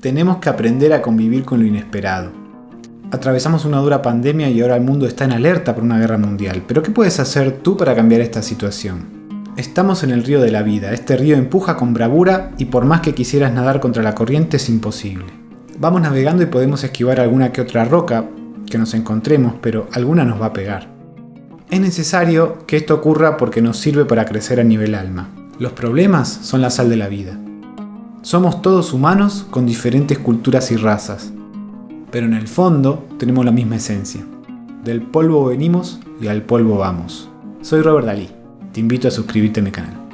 Tenemos que aprender a convivir con lo inesperado. Atravesamos una dura pandemia y ahora el mundo está en alerta por una guerra mundial. Pero ¿qué puedes hacer tú para cambiar esta situación? Estamos en el río de la vida. Este río empuja con bravura y por más que quisieras nadar contra la corriente es imposible. Vamos navegando y podemos esquivar alguna que otra roca que nos encontremos, pero alguna nos va a pegar. Es necesario que esto ocurra porque nos sirve para crecer a nivel alma. Los problemas son la sal de la vida. Somos todos humanos con diferentes culturas y razas, pero en el fondo tenemos la misma esencia. Del polvo venimos y al polvo vamos. Soy Robert Dalí. Te invito a suscribirte a mi canal.